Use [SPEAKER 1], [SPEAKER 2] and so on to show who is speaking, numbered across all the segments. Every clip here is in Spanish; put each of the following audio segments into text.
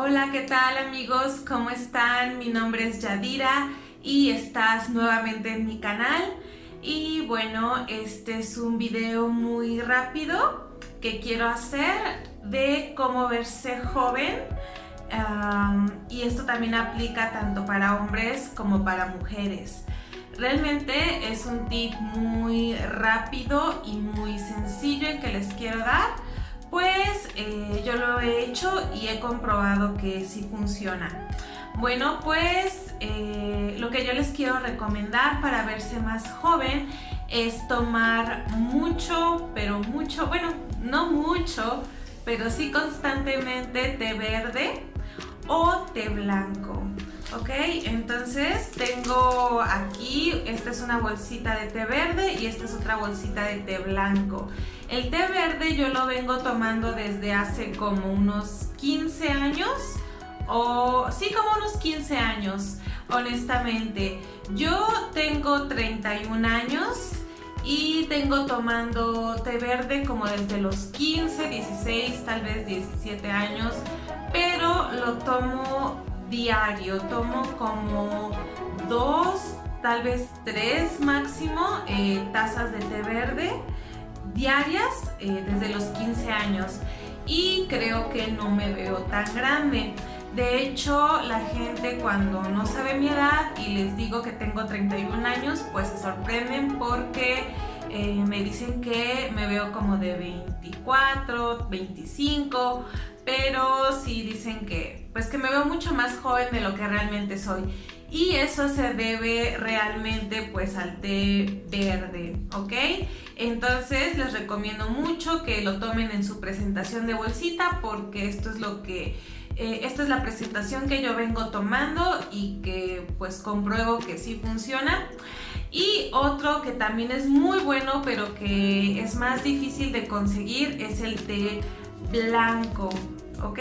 [SPEAKER 1] Hola, ¿qué tal amigos? ¿Cómo están? Mi nombre es Yadira y estás nuevamente en mi canal. Y bueno, este es un video muy rápido que quiero hacer de cómo verse joven. y esto también aplica tanto para hombres como para mujeres. Realmente es un tip muy rápido y muy sencillo en que les quiero dar pues eh, yo lo he hecho y he comprobado que sí funciona. Bueno, pues eh, lo que yo les quiero recomendar para verse más joven es tomar mucho, pero mucho, bueno, no mucho, pero sí constantemente té verde o té blanco. Ok, entonces tengo aquí, esta es una bolsita de té verde y esta es otra bolsita de té blanco. El té verde yo lo vengo tomando desde hace como unos 15 años, o sí, como unos 15 años, honestamente. Yo tengo 31 años y tengo tomando té verde como desde los 15, 16, tal vez 17 años, pero lo tomo diario, tomo como dos, tal vez tres máximo eh, tazas de té verde diarias eh, desde los 15 años y creo que no me veo tan grande. De hecho, la gente cuando no sabe mi edad y les digo que tengo 31 años, pues se sorprenden porque eh, me dicen que me veo como de 24, 25, pero sí dicen que, pues que me veo mucho más joven de lo que realmente soy. Y eso se debe realmente pues al té verde, ¿ok? Entonces les recomiendo mucho que lo tomen en su presentación de bolsita porque esto es lo que eh, esta es la presentación que yo vengo tomando y que pues compruebo que sí funciona. Y otro que también es muy bueno pero que es más difícil de conseguir es el té blanco. ¿ok?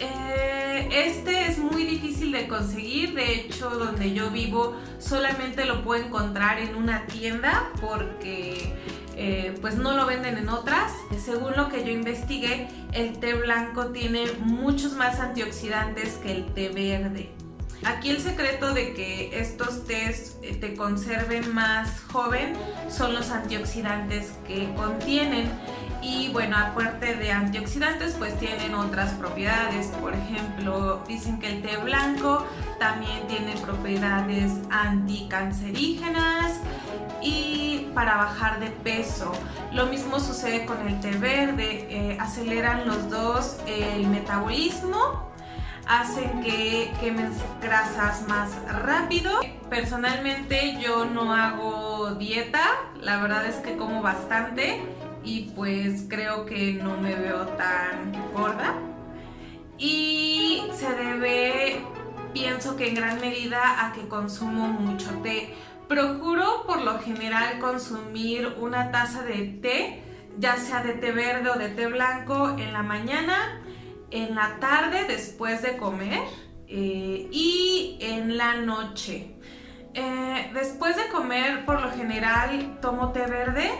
[SPEAKER 1] Eh, este es muy difícil de conseguir, de hecho donde yo vivo solamente lo puedo encontrar en una tienda porque eh, pues no lo venden en otras. Según lo que yo investigué, el té blanco tiene muchos más antioxidantes que el té verde. Aquí el secreto de que estos tés eh, te conserven más joven son los antioxidantes que contienen y bueno, aparte de antioxidantes, pues tienen otras propiedades. Por ejemplo, dicen que el té blanco también tiene propiedades anticancerígenas y para bajar de peso. Lo mismo sucede con el té verde, eh, aceleran los dos el metabolismo hacen que quemen grasas más rápido. Personalmente yo no hago dieta, la verdad es que como bastante y pues creo que no me veo tan gorda y se debe pienso que en gran medida a que consumo mucho té procuro por lo general consumir una taza de té ya sea de té verde o de té blanco en la mañana en la tarde después de comer eh, y en la noche. Eh, después de comer por lo general tomo té verde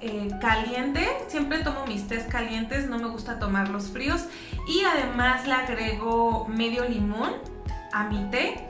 [SPEAKER 1] eh, caliente, siempre tomo mis tés calientes, no me gusta tomarlos fríos. Y además le agrego medio limón a mi té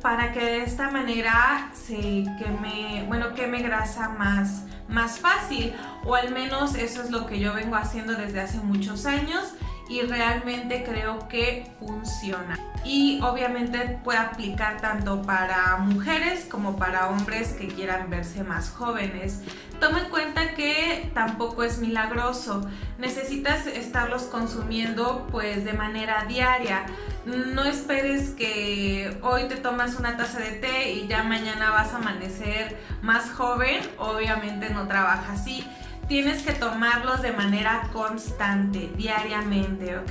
[SPEAKER 1] para que de esta manera se queme, bueno, queme grasa más, más fácil. O al menos eso es lo que yo vengo haciendo desde hace muchos años y realmente creo que funciona. Y obviamente puede aplicar tanto para mujeres como para hombres que quieran verse más jóvenes. Toma en cuenta que tampoco es milagroso, necesitas estarlos consumiendo pues de manera diaria. No esperes que hoy te tomas una taza de té y ya mañana vas a amanecer más joven, obviamente no trabaja así tienes que tomarlos de manera constante, diariamente, ¿ok?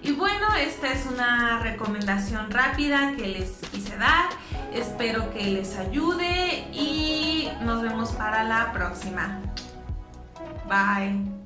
[SPEAKER 1] Y bueno, esta es una recomendación rápida que les quise dar. Espero que les ayude y nos vemos para la próxima. Bye.